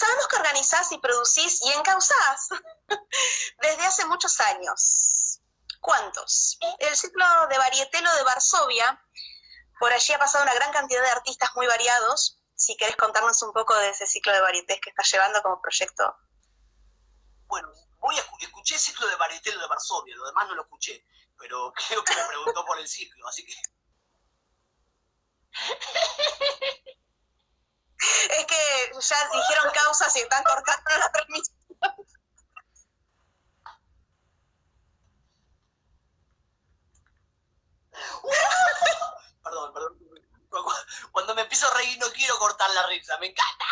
Sabemos que organizás y producís y encauzás desde hace muchos años. ¿Cuántos? El ciclo de Varietelo de Varsovia, por allí ha pasado una gran cantidad de artistas muy variados. Si querés contarnos un poco de ese ciclo de varietés que estás llevando como proyecto. Bueno, voy a, escuché el ciclo de Varietelo de Varsovia, lo demás no lo escuché, pero creo que me preguntó por el ciclo, así que... Es que ya dijeron causas y están cortando la transmisión. perdón, perdón. Cuando me empiezo a reír no quiero cortar la risa, me encanta.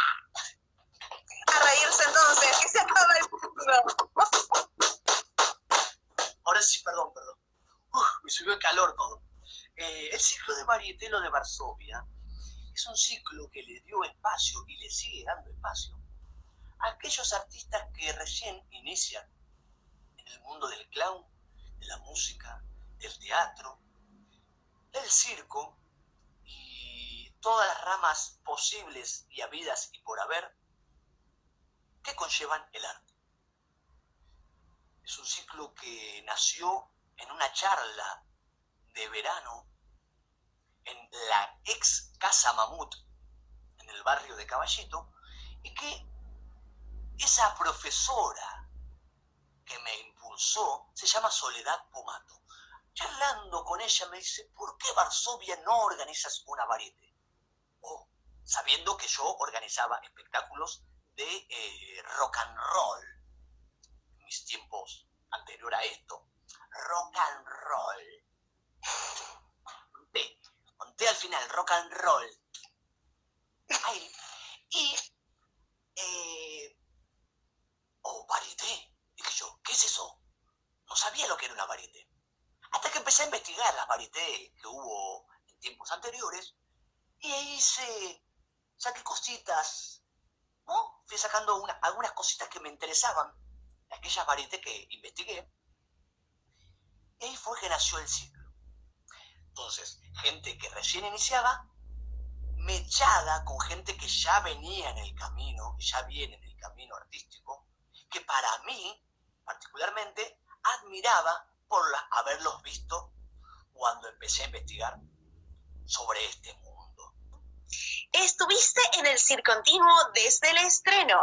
A reírse entonces, que se acaba el mundo. Ahora sí, perdón, perdón. me subió el calor todo. Eh, el ciclo de Marietelo de Varsovia un ciclo que le dio espacio y le sigue dando espacio a aquellos artistas que recién inician en el mundo del clown, de la música, del teatro, del circo y todas las ramas posibles y habidas y por haber que conllevan el arte. Es un ciclo que nació en una charla de verano en la ex Casa Mamut, en el barrio de Caballito, y que esa profesora que me impulsó se llama Soledad Pumato. Charlando con ella me dice, ¿por qué Varsovia no organizas una varieté? Oh, sabiendo que yo organizaba espectáculos de eh, rock and roll, en mis tiempos anterior a esto, rock and roll al final, rock and roll. y, eh, oh, varieté. Dije yo, ¿qué es eso? No sabía lo que era una varieté. Hasta que empecé a investigar las varietés que hubo en tiempos anteriores, y ahí hice, saqué cositas, ¿no? Fui sacando algunas cositas que me interesaban, aquellas varietés que investigué, y ahí fue que nació el ciclo. Entonces, gente que recién iniciaba, mechada con gente que ya venía en el camino, que ya viene en el camino artístico, que para mí, particularmente, admiraba por haberlos visto cuando empecé a investigar sobre este mundo. Estuviste en el Circontinuo desde el estreno.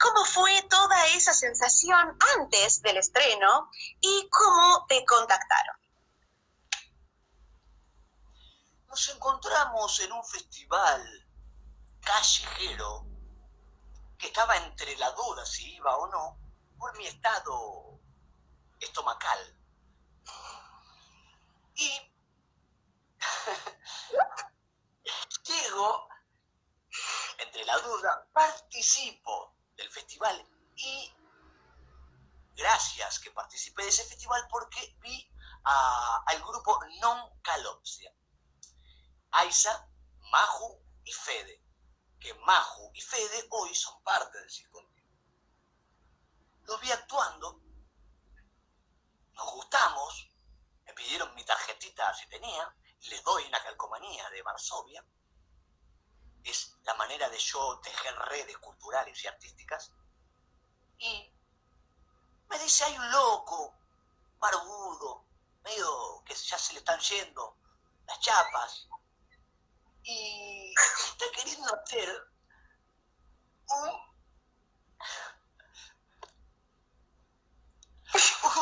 ¿Cómo fue toda esa sensación antes del estreno y cómo te contactaron? Nos encontramos en un festival callejero que estaba entre la duda si iba o no por mi estado estomacal. Y llego entre la duda, participo del festival y gracias que participé de ese festival porque vi al grupo Non. Aiza, Maju y Fede, que Maju y Fede hoy son parte del circontinuo. Los vi actuando, nos gustamos, me pidieron mi tarjetita si tenía, les doy una calcomanía de Varsovia. Es la manera de yo tejer redes culturales y artísticas. Y me dice, hay un loco, barbudo, medio que ya se le están yendo las chapas, y está queriendo hacer un,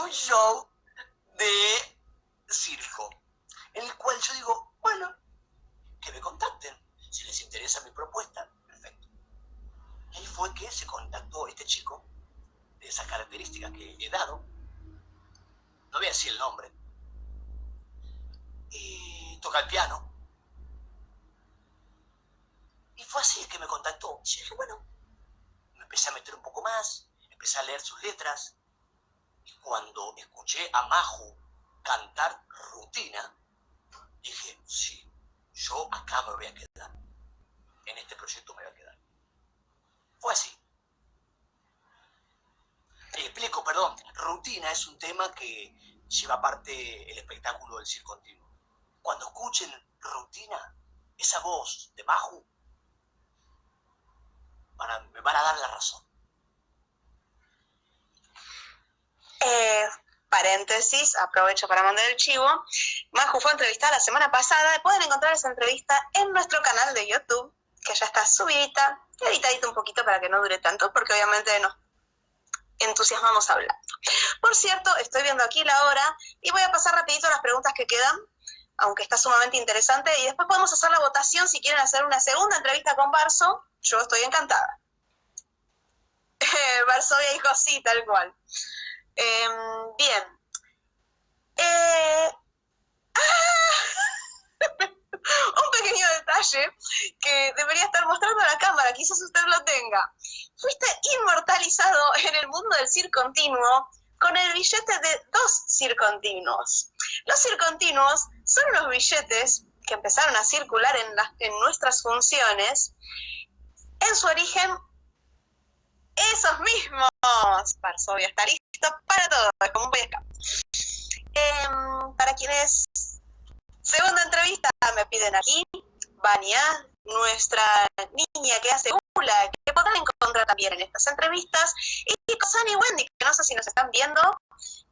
un show de circo, en el cual yo digo, bueno, que me contacten, si les interesa mi propuesta, perfecto. Y ahí fue que se contactó este chico, de esas características que he dado, no voy a decir el nombre, y toca el piano, y fue así que me contactó. Y dije, bueno, me empecé a meter un poco más, empecé a leer sus letras. Y cuando escuché a Maju cantar rutina, dije, sí, yo acá me voy a quedar. En este proyecto me voy a quedar. Fue así. Y explico, perdón, rutina es un tema que lleva aparte el espectáculo del circo continuo. Cuando escuchen rutina, esa voz de Me van a dar la razón. Eh, paréntesis, aprovecho para mandar el chivo. Maju fue entrevistada la semana pasada. Pueden encontrar esa entrevista en nuestro canal de YouTube, que ya está subida, editadita un poquito para que no dure tanto, porque obviamente nos entusiasmamos hablando. Por cierto, estoy viendo aquí la hora y voy a pasar rapidito las preguntas que quedan, aunque está sumamente interesante, y después podemos hacer la votación si quieren hacer una segunda entrevista con Barso. Yo estoy encantada. Varsovia dijo sí, tal cual. Em, bien. Eh, ¡ah! un pequeño detalle que debería estar mostrando a la cámara, quizás usted lo tenga. Fuiste inmortalizado en el mundo del circontinuo con el billete de dos circontinuos. Los circontinuos son unos billetes que empezaron a circular en, nuestras funciones. En su origen, esos mismos. Varsovia está listo para todo, es como un em, para quienes Segunda entrevista me piden aquí, Vania, nuestra niña que hace hula, que podrán encontrar también en estas entrevistas, y con y Wendy, que no sé si nos están viendo,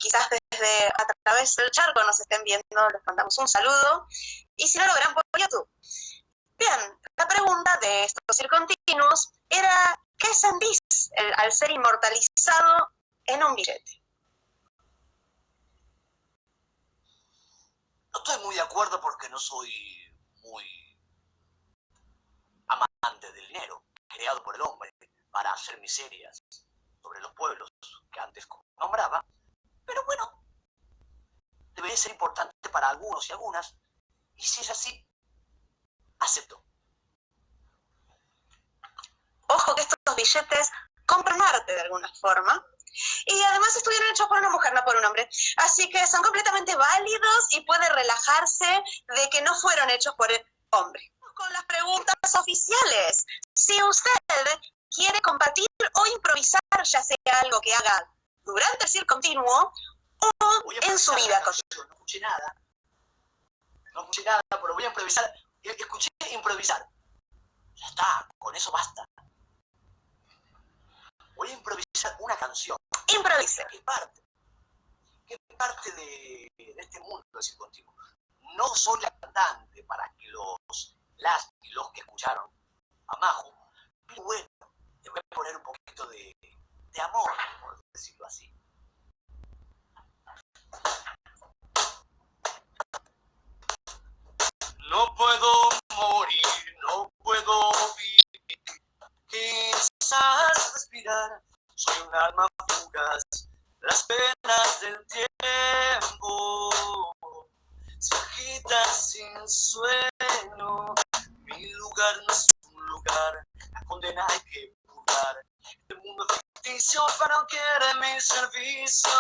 quizás desde a través del charco nos estén viendo, les mandamos un saludo, y si no lo verán por YouTube. Bien, la pregunta de estos circontinuos era, ¿qué sentís al ser inmortalizado en un billete? No estoy muy de acuerdo porque no soy muy amante del dinero, creado por el hombre para hacer miserias sobre los pueblos que antes nombraba. Debe ser importante para algunos y algunas, y si es así, acepto. Ojo que estos billetes compran arte de alguna forma, y además estuvieron hechos por una mujer, no por un hombre. Así que son completamente válidos y puede relajarse de que no fueron hechos por el hombre. Con las preguntas oficiales. Si usted quiere compartir o improvisar, ya sea algo que haga durante el circo continuo o en su vida. No escuché nada. No escuché nada, pero voy a improvisar. Escuché improvisar. Ya está, con eso basta voy a improvisar una canción. Improvisa. Que parte, que parte de, este mundo decir contigo. No soy la cantante para que los, las y los que escucharon a Majo, pero bueno, voy a poner un poquito de, de amor, por decirlo así. No puedo morir, no puedo vivir, quizás respirar, soy un alma fugaz, las penas del tiempo se agitan sin sueño, mi lugar no es un lugar, la condena hay que purgar, el mundo ficticio para no quiere mi servicio,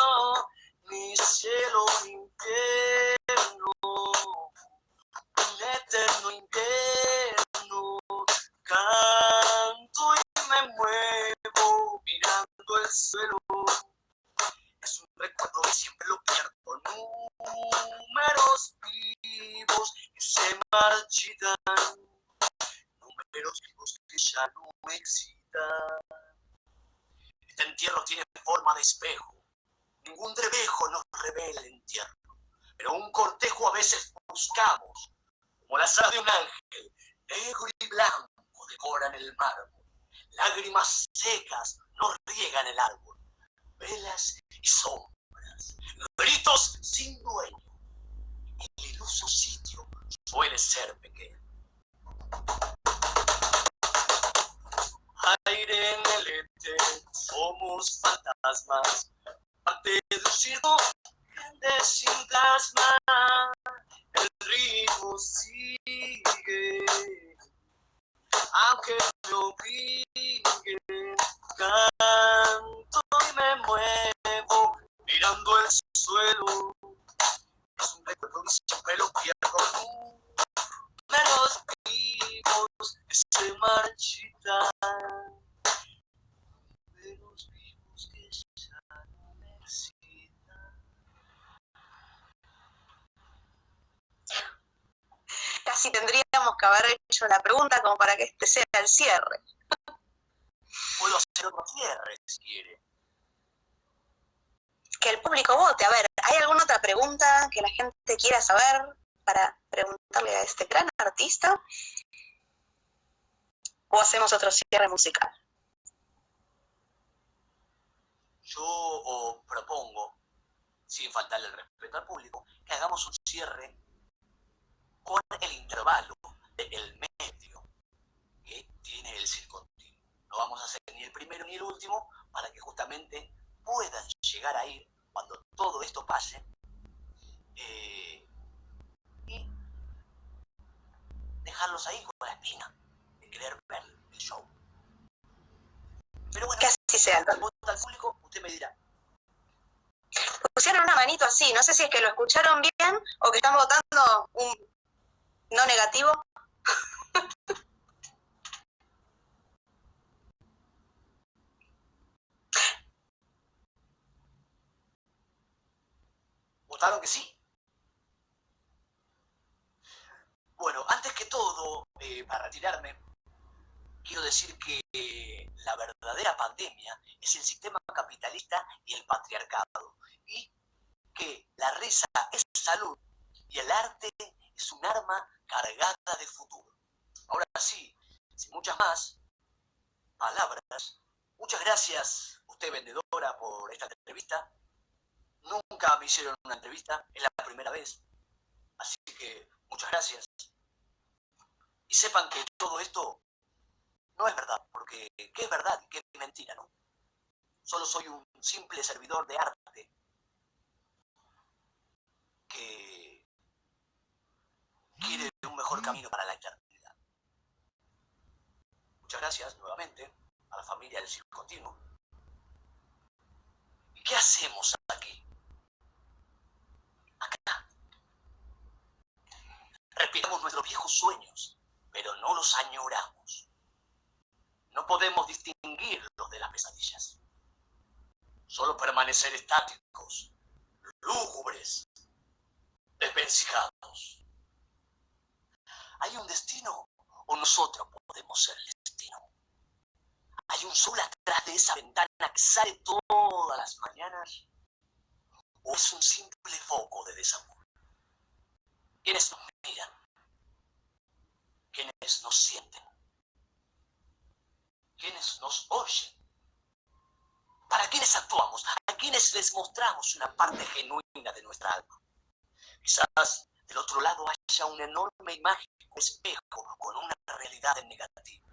ni cielo ni Números vivos que se marchitan. Números vivos que ya no excitan. Este entierro tiene forma de espejo. Ningún trevejo nos revela el entierro. Pero un cortejo a veces buscamos, como la sala de un ángel, negro y blanco decoran el mármol. Lágrimas secas nos riegan el árbol. Velas y sombras, gritos sin dueño. El iluso sitio suele ser pequeño. Aire en el éter, somos fantasmas, parte de un circo. El ritmo sigue Casi tendríamos que haber hecho la pregunta como para que este sea el cierre. puedo hacer otro cierre si quiere. Que el público vote. A ver, ¿hay alguna otra pregunta que la gente quiera saber para preguntarle a este gran artista? ¿O hacemos otro cierre musical? Yo propongo, sin faltarle el respeto al público, que hagamos un cierre con el intervalo del medio que tiene el circo No vamos a hacer ni el primero ni el último para que justamente puedan llegar a ir cuando todo esto pase eh, y dejarlos ahí con la espina de querer ver el show. Pero bueno, que así sea. Al público, usted me dirá. Pusieron una manito así, no sé si es que lo escucharon bien o que están votando un no negativo. ¿Votaron que sí? Bueno, antes que todo, eh, para retirarme, quiero decir que la verdadera pandemia es el sistema capitalista y el patriarcado. Y que la risa es salud y el arte es un arma cargada de futuro. Ahora sí, sin muchas más palabras, muchas gracias usted vendedora por esta entrevista. Nunca me hicieron una entrevista, es la primera vez. Así que muchas gracias. Y sepan que todo esto no es verdad, porque ¿qué es verdad y qué es mentira, no? Solo soy un simple servidor de arte que quiere un mejor camino para la eternidad. Muchas gracias nuevamente a la familia del Circo Continuo. ¿Y qué hacemos aquí? Acá. Respiramos nuestros viejos sueños, pero no los añoramos. No podemos distinguirlos de las pesadillas. Solo permanecer estáticos, lúgubres, desvencijados. ¿Hay un destino o nosotros podemos ser el destino? ¿Hay un sol atrás de esa ventana que sale todas las mañanas? ¿O es un simple foco de desamor? ¿Quiénes nos miran? ¿Quiénes nos sienten? ¿Quiénes nos oyen? ¿Para quiénes actuamos? ¿A quiénes les mostramos una parte genuina de nuestra alma? Quizás del otro lado haya un enorme mágico espejo con una realidad negativa.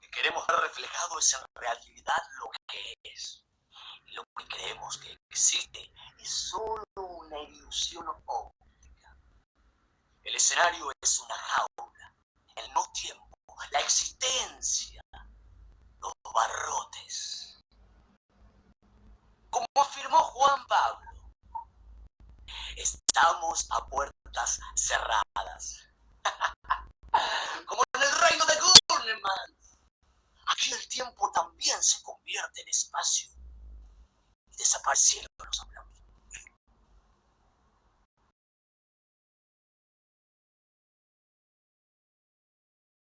Que queremos ver reflejado es en realidad lo que es. Y lo que creemos que existe es solo una ilusión óptica. El escenario es una jaula, el no tiempo, la existencia, los barrotes. Como afirmó Juan Pablo, Estamos a puertas cerradas. Como en el reino de Gurneman. Aquí el tiempo también se convierte en espacio y desaparece